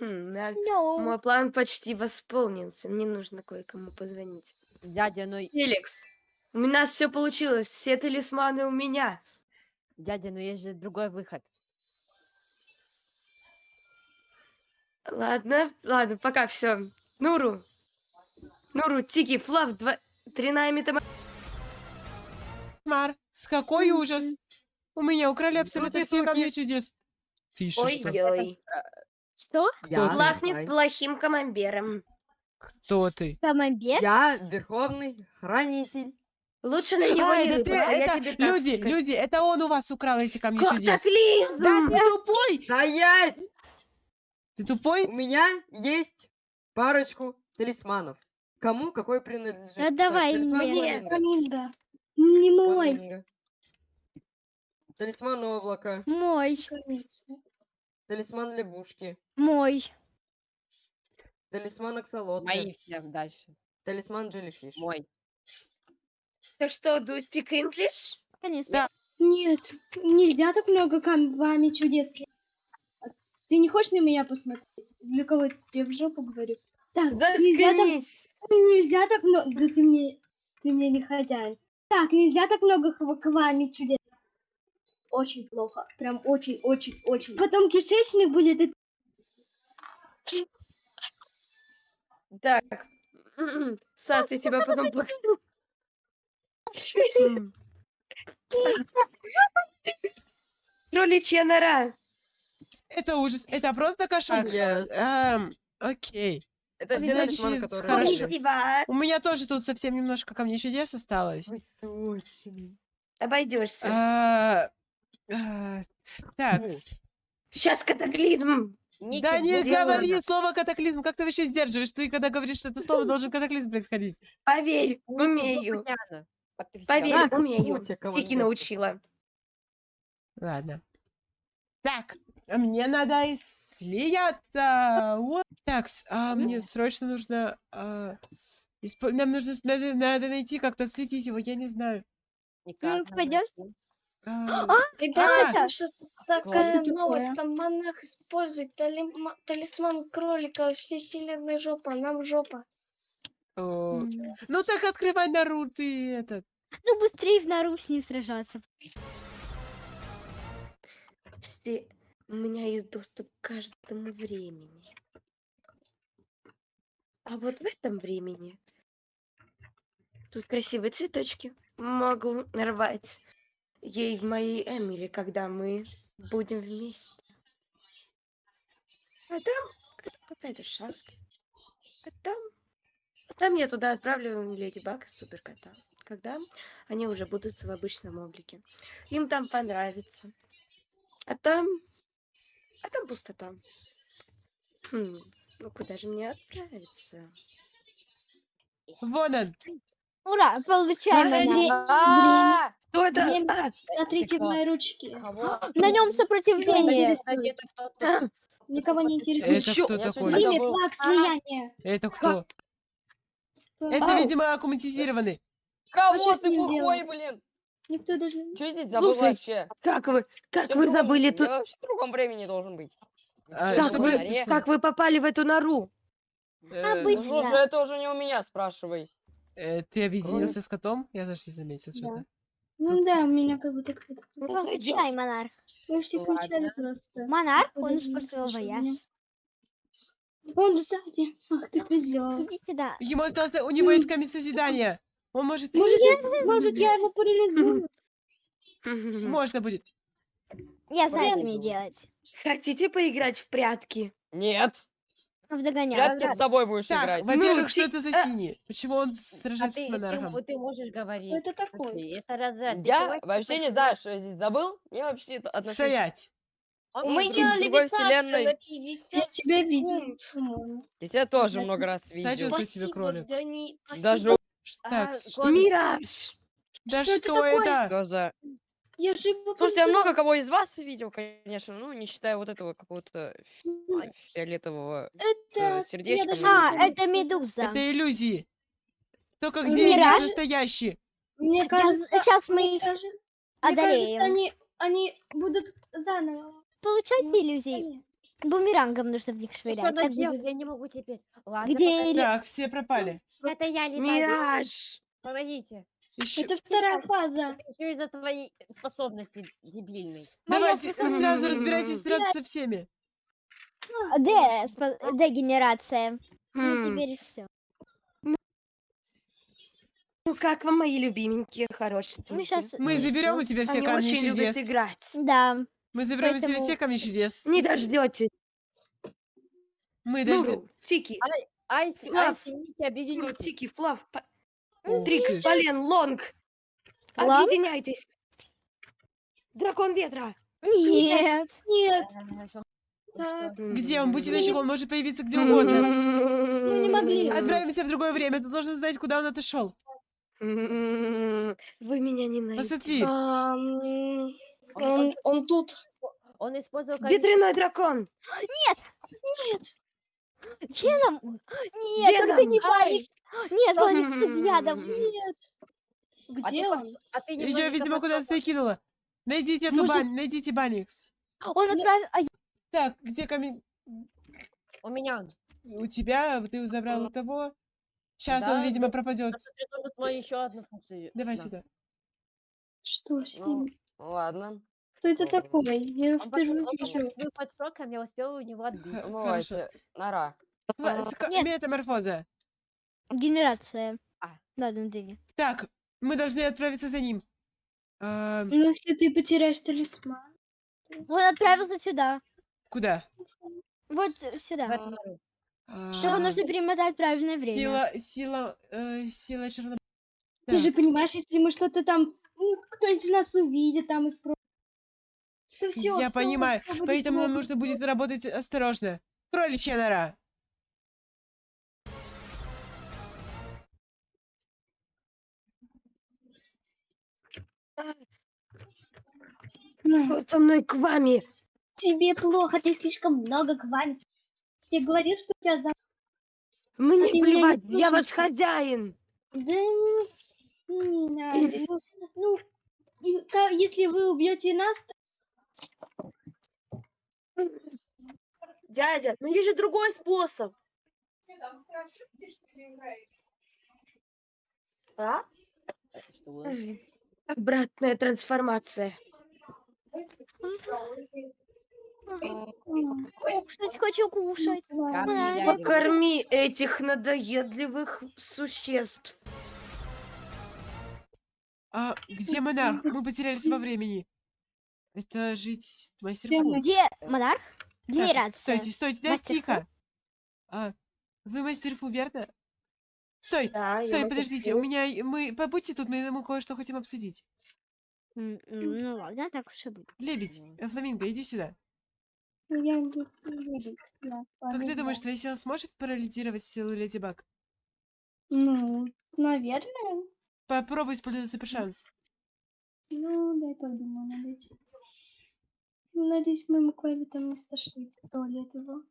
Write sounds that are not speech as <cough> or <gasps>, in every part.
Хм, мя- No. Мой план почти восполнился. Мне нужно кое-кому позвонить. Дядя, ну, Феликс, у нас все получилось. Все талисманы у меня. дядя, ну есть же другой выход. Ладно, ладно, пока все. Нуру. Нуру, Тики, Флав, два... тройная метаморфоза. Кошмар. С какой ужас. У меня украли абсолютно все камни чудес. Ты что? Ой-ой. Что? Кто Я ты? Плахнет плохим командиром. Кто ты? Камамбер? Я верховный хранитель. Лучше на него А, не это ты, а это тебе так люди, люди, это он у вас украл эти камни чудес. Катаклизм! Да ты тупой! Стоять! Ты тупой? У меня есть парочку талисманов. Кому какой принадлежит? Ну, давай Талисман мне. Фламинго. Не мой. Талисман облака. Мой. Талисман лягушки. Мой. Талисман аксолотля. Мои все дальше. Талисман джеллифиш. Мой. Так что, do speak English? Конечно. Да. Нет, нельзя так много камней чудес. Ты не хочешь на меня посмотреть? Для кого я в жопу говорю? Так, нельзя так, нельзя так много... Да ты мне, ты мне не хозяин. Так, нельзя так много камней чудес. Очень плохо. Прям очень-очень-очень. Потом кишечник будет и Так. Сас, я тебя потом покажу. М. Кроличья нора. Это ужас. Это просто кошмар. Эм, окей. Это Значит, хорошо. Спасибо. У меня тоже тут совсем немножко камней чудес осталось. Обойдешься. А, Так. Ну. Сейчас катаклизм. Ники, Да не где говори она? слово катаклизм. Как ты вообще сдерживаешь? Ты когда говоришь это слово, должен катаклизм происходить. Поверь, ну, умею. Поверь, умею. Тики научила. Ладно. Так, мне надо исследоваться. Вот. Так, а мне срочно нужно... а, испо- Нам нужно... Надо, надо найти как-то, слететь его, я не знаю. Никак Ну. А, Ребята, что Ладно, такая новость, там монах использует талисман кролика, все вселенной жопа, нам жопа. Ну так открывай Нару, ты этот. Ну, быстрее в нору с ним сражаться. Все... У меня есть доступ к каждому времени. А вот в этом времени тут красивые цветочки. Могу нарвать ей моей Эмили, когда мы будем вместе. А там к- какая-то шахта. А там... а там я туда отправлю Леди Баг и Суперкота. Когда они уже будут в обычном облике. Им там понравится. А там... А там пустота. Хм, ну куда же мне отправиться? Вон он. Ура, получаем. А, Кто это? А, Смотрите в ручки. Кого? На нем сопротивление. Никого не интересует. Это кто такой? Имя, флаг, слияние. Это кто? Это, видимо, аккуматизированный. Кого что ты плохой, блин? Никто даже... не- Что здесь забыл Слушай, вообще? как вы, как вы другом- забыли тут? Я вообще в другом времени должен быть. А, Как вы, как вы попали в эту нору? Э, Ну, Обычно. слушай, это уже не у меня, спрашивай. Э, Ты объединился с котом? Я даже не заметил что-то. Ну да, у меня как будто кто-то... Ну, Получай, монарх. Вы все Ладно. кричали просто. Монарх, он использовал вояж. Он сзади. Ах ты козел. Иди сюда. Ему осталось... У него есть камень созидания. Он может... Может, я, может, я его парализую? <laughs> Можно будет. Я знаю, что мне делать. Хотите поиграть в прятки? Нет. Ну, в догонялку. Прятки с тобой будешь Так, играть. во-первых, Ну, что ты- это за а- синий? Почему он А сражается ты, с ты, монархом? м- ты можешь говорить. Кто это такой? Слушай, Это разряд. Ты Я вообще не знаю, что я здесь забыл. Я вообще это отношусь... Стоять. Он Мы может делали другой вселенной. Я тебя видел. Я тебя тоже много раз видел. Сочувствую тебе, кролик. Дани, Даже Ш- А, Так, Клод- что... Мираж! Да что это что такое? это? Что за... Я же его Слушайте, я полетела. много кого из вас видел, конечно, ну, не считая вот этого какого-то фи- фиолетового Это... сердечком. даже- А, это медуза. Это иллюзии. Только где Мираж? настоящие? Мне кажется... Сейчас мы их кажется- мне кажется, одолеем. они, они будут заново. Получайте Ну, иллюзии. Бумерангом нужно в них швырять. Это- делать? Я не могу теперь. Ладно, Где или- Так, все пропали. пока- это я летаю. Мираж! Помогите. Еще... Это вторая фаза. Все из-за твоей способности дебильной. Давайте способность. сразу разбирайтесь сразу со всеми. Д, спо- дегенерация. Ну, теперь все. Ну как вам, мои любименькие, хорошие? Мы сейчас... Мы заберем у тебя все Они камни очень любят чудес. играть. Да. Мы заберем у тебя Поэтому- все камни чудес. Не дождете. Мы дождем. Ну, Тики, Айси. Айси, Ники, объедините. Тики, Флав, Трикс. Полен, Лонг. Лонг? Объединяйтесь. Дракон ветра. Нет. Нет. А, всё, Так. Где он? Будьте начеку, он может появиться где угодно. Мы не могли. Отправимся в другое время. Ты должен знать, куда он отошел. Вы меня не найдете. Посмотри. Ам, Он, он тут. Он использовал Ветряной дракон. Нет. Веном? Нет, только не Ай. Нет, он с ядом. Нет. А Где ты он? под- А ты Ее, немножечко видимо, куда-то закинула. Найдите эту Может- бань, найдите Баникс. Он отправил... а, Так, где камень? У меня. У тебя, ты забрал у того. Сейчас он, Да, видимо, да. пропадет. Еще одну функцию. Давай Да. сюда. Что с Ну, ним? ладно. Кто это такой? Я Он, впервые он вижу. был под шоком, я успела у него отбить. Ну, хорошо. это Нора. Нет. Метаморфоза. Генерация. А. Ладно, Дыня. Так, мы должны отправиться за ним. А, Ну, если ты потеряешь талисман. Он отправился сюда. куда? Вот сюда. А, нужно перемотать правильное время. Сила, сила, э, сила черно... Ты же понимаешь, если мы что-то там, ну, кто-нибудь нас увидит там и спросит, то все, Я понимаю, поэтому нам нужно будет работать осторожно. Кроличья нора. Со мной к вами? Тебе плохо, ты слишком много квами. Тебе говорил, что у тебя за... Мне ты меня не плевать, я ваш хозяин. Да не, не надо. Ну, ну, если вы убьете нас, то Дядя, ну есть же другой способ. А? Что? Обратная трансформация. Кушать хочу кушать. Покорми этих надоедливых существ. А где монарх? Мы потерялись во времени. Это жить мастер Где мы? Где монарх? Так. Стойте, стойте, да, тихо. А, вы мастер Фу, верно? Стой, Да, стой, подождите, у меня, мы, побудьте тут, мы, мы кое-что хотим обсудить. Ну ладно, так уж и будет. Лебедь, э, фламинго, иди сюда. я не Как ты думаешь, твоя сила сможет парализировать силу Леди Баг? Ну, наверное. Попробуй использовать супер шанс. Ну, дай подумаю над этим. Ну, Надеюсь, моему Квайли там не стошнит туалет его.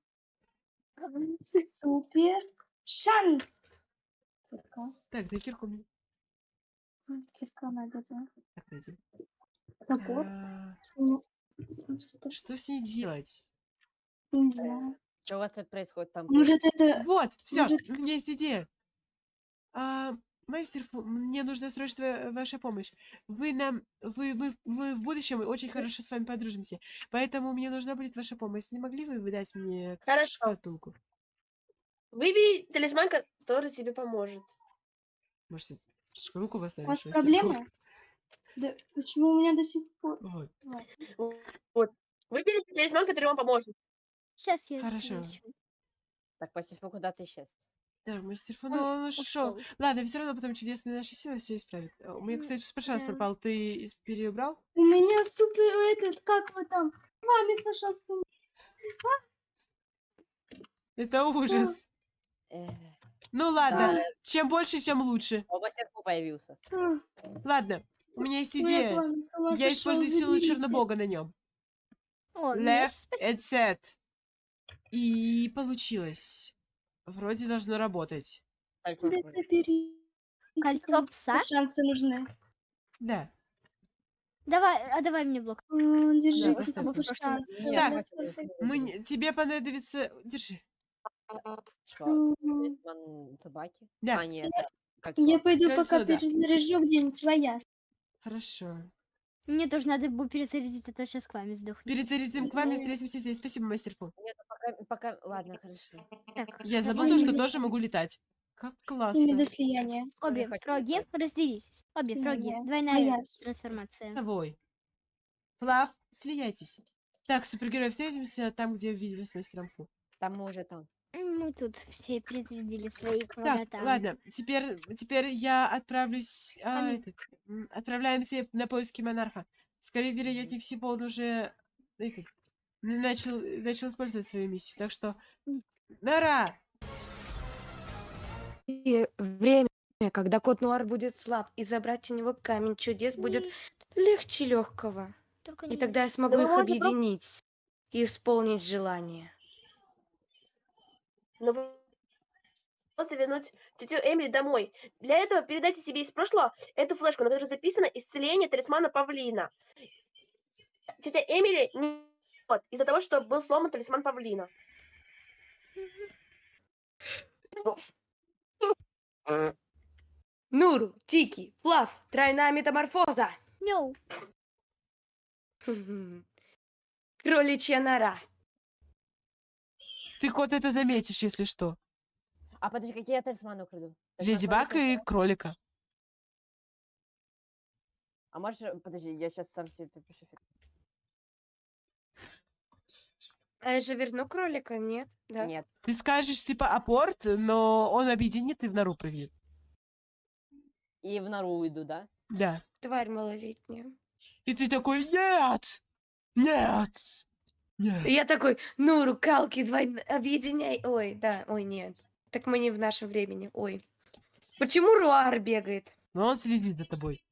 Супер шанс! Кирка. Так, дай кирку мне. Кирка да. Так. Топор. А, Ну, сразу что- с ней делать? Не знаю. Что у вас тут происходит там? Может, это... Вот, все, может- у меня есть идея. А, мастер Фу, мне нужна срочно э, ваша помощь. Вы нам, вы, вы, вы в будущем очень хорошо с вами подружимся, поэтому мне нужна будет ваша помощь. Не могли бы вы дать мне Хорошо. шкатулку? Выбери талисман, который тебе поможет. Может, шкатулку У вас проблема? Да почему у меня до сих пор... Вот. Выбери талисман, который вам поможет. Сейчас я Хорошо. включу. Так, Пасифу куда ты исчез? Так, мастер Фу, Он он ушел. ушел. Ладно, все равно потом чудесные наши силы все исправят. А, У меня, кстати, супер шанс да. пропал. Ты переубрал? У меня супер... Этот, как вы там? С вами сошел с ума. Это ужас. Эх, Ну ладно, Да. чем больше, тем лучше. О, Пасифу появился. Ладно, у меня есть с идея. Я использую силу. Чернобога на нем. О, ну, Left and set. И получилось. Вроде должно работать. Кольцо Да пса? Шансы нужны. Да. Давай, а давай мне блок. Так, хватит талисман. Мы, тебе понадобится... Держи. Что? М, Талисман табаки? Да. А, нет, как Я пойду Кольцо, пока да. перезаряжу где-нибудь своя. Хорошо. Мне тоже надо будет перезарядить, а то сейчас к вами сдохнет. Перезарядим к вам и встретимся здесь. Спасибо, мастер Фу. Нет, ну пока, пока, ладно, хорошо. Так, Я давай забыл то, что тоже могу летать. Как Не классно. до слияния. Обе фроги разделитесь. Обе фроги. Двойная я- трансформация. Тобой. Флав, слияйтесь. Так, супергерой, встретимся там, где виделись с мастером Фу. Там мы уже там. Мы тут все перезарядили свои Так, квадрата. ладно, теперь, теперь я отправлюсь... а, м, отправляемся на поиски монарха. Скорее, вероятнее всего, он уже этот, начал, начал использовать свою миссию. Так что... Нара! И время, когда кот Нуар будет слаб, и забрать у него камень чудес будет легче легкого. только И не тогда я смогу вы их объединить и исполнить желание. Но вы просто вернуть тетю Эмили домой. Для этого передайте себе из прошлого эту флешку, на которой записано исцеление талисмана павлина. Тетя Эмили не вот, из-за того, что был сломан талисман павлина. Нуру, Тики, Флав, тройная метаморфоза. Мяу. Кроличья нора. Ты, кот, это заметишь, если что. А подожди, какие я талисманы украду? Леди Баг и кролика. А можешь, э, подожди, я сейчас сам себе фиг. А я же верну кролика, нет? Да. Нет. Ты скажешь, типа, апорт, но он объединит и в нору прыгнет. И в нору уйду, да? Да. Тварь малолетняя. И ты такой, нет! Нет! Нет! И я такой, Нуру, Калки, двойно... объединяй. Ой, да, ой, нет. Так мы не в нашем времени, ой. Почему Руар бегает? Но он следит за тобой.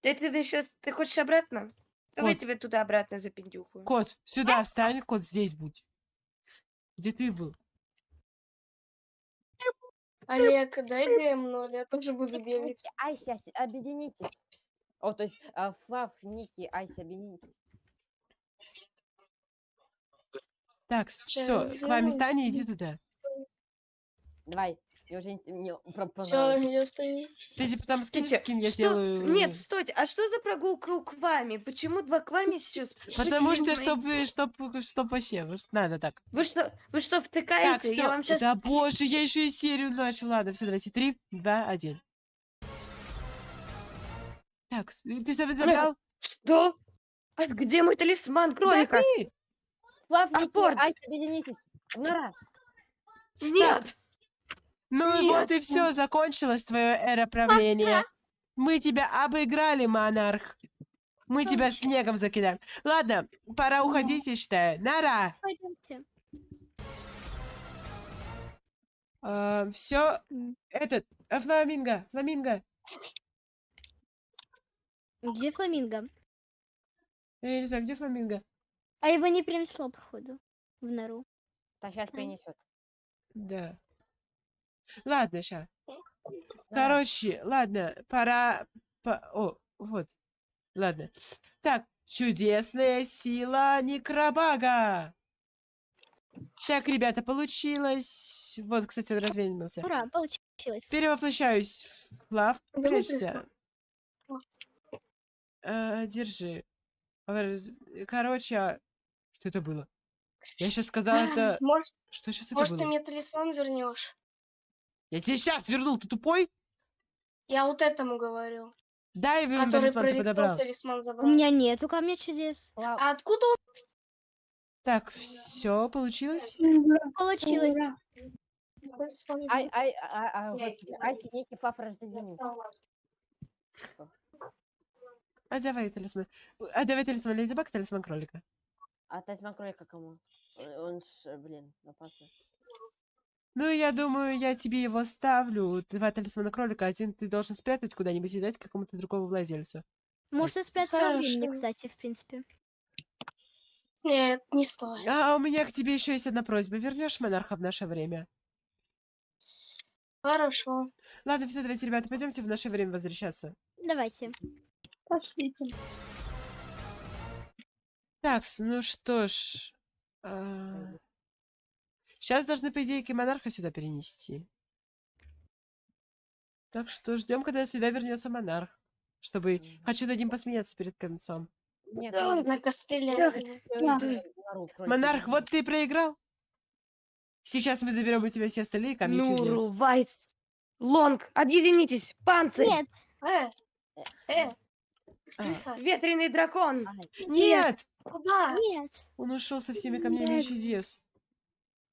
Ты тебе сейчас, ты хочешь обратно? Давай тебе туда обратно запиндюхаю. Кот, сюда встань, кот, здесь будь. Где ты был? Олег, дай ГМ0, я тоже буду бегать. Ось- объединитесь. О, то есть а, Флав, Ники, Айси, объединитесь. Так, все, к вами и иди туда. Давай. Мне уже мне про- Все, я. Ты типа там скинь, Стойте, скинь, я что- сделаю... Нет, стойте, а что за прогулка к вами? Почему два к вами сейчас? Потому что, чтобы, чтобы, чтоб вообще, надо так. Вы что, вы что, Так, втыкаете? все. Я вам сейчас... Да боже, я еще и серию начал. Ладно, все, давайте. Три, два, один. Так, с- ты заб- забрал? Что? А где мой талисман Да кролика? ты! Флав, Ники, Апорт. Айси, объединитесь. Нора. Нет! Ну и вот и Нет. все, закончилась твоя эра правления. Мы тебя обыграли, монарх. Мы тебя снегом закидаем. Ладно, пора уходить, я считаю. Нара! Пойдемте. все, М. этот, э, фламинго, фламинго. Где фламинго? Я не знаю, где фламинго? А его не принесло, походу, в нору. Так, сейчас М. принесет. Да. Ладно, ща. Короче, ладно, пора... по- О, вот. Ладно. Так, чудесная сила Некробага. Так, ребята, получилось. Вот, кстати, он развеялся. Ура, получилось. Перевоплощаюсь в Прячься. Э, держи. Э, Короче, что это было? Я сейчас сказала это... Может, Что сейчас это может ты было? мне талисман вернешь? Я тебе сейчас вернул, ты тупой? Я вот этому говорю. Да, и вернул Который талисман, ты подобрал. талисман У меня нету камня чудес. Флав, А откуда он? Так, все получилось? Получилось. Талисман Ай, ай, а, а, вот, Айси, Ники, Флав, разъединитесь. А давай талисман. А давай талисман Леди Баг, талисман кролика. А талисман кролика кому? Э, Он ж, блин, опасный. Ну, я думаю, я тебе его ставлю. Два талисмана кролика. Один ты должен спрятать куда-нибудь и дать какому-то другому владельцу. Можно спрятаться во времени, Хорошо. кстати, в принципе. Нет, не стоит. А у меня к тебе еще есть одна просьба. Вернешь монарха в наше время? Хорошо. Ладно, все, давайте, ребята, пойдемте в наше время возвращаться. Давайте. Пошлите. Так, ну что ж. Сейчас должны, по идее, монарха сюда перенести. Так что ждем, когда сюда вернется монарх. Чтобы. Хочу над ним посмеяться перед концом. Нет, Да, ну, на костыле. Да. кролик, Монарх, вот ты и проиграл. Сейчас мы заберем у тебя все остальные камни чудес. Вайс, Лонг, объединитесь, панцирь, Нет, Э, э, А, крыса, ветреный дракон. Ай, Нет! Куда? нет. Он ушел со всеми камнями Нет. чудес.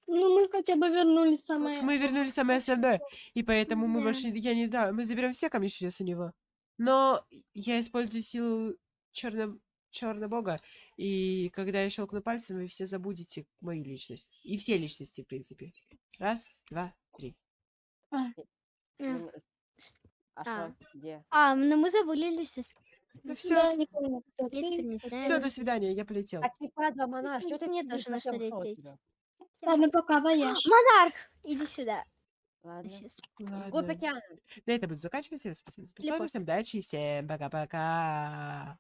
Ну, мы хотя бы вернули самое... Мы вернули самое основное, и поэтому мы Да. больше не- я не да, мы заберем все камни чудес у него. Но я использую силу черно черного бога, и когда я щелкну пальцем, вы все забудете мою личность. И все личности, в принципе. Раз, два, три. М. ну, А А. что? Где? А, ну мы забыли Люсис. Ну все, не кто ты. не все, до свидания, я полетел. Так и падла, мана, что ты совсем нужно ушел лететь. Ладно, пока, вояж. <gasps> Монарх, иди сюда. Ладно. Сейчас. Ладно. океана. На этом буду заканчивать. Всем спасибо за всем удачи и всем пока-пока.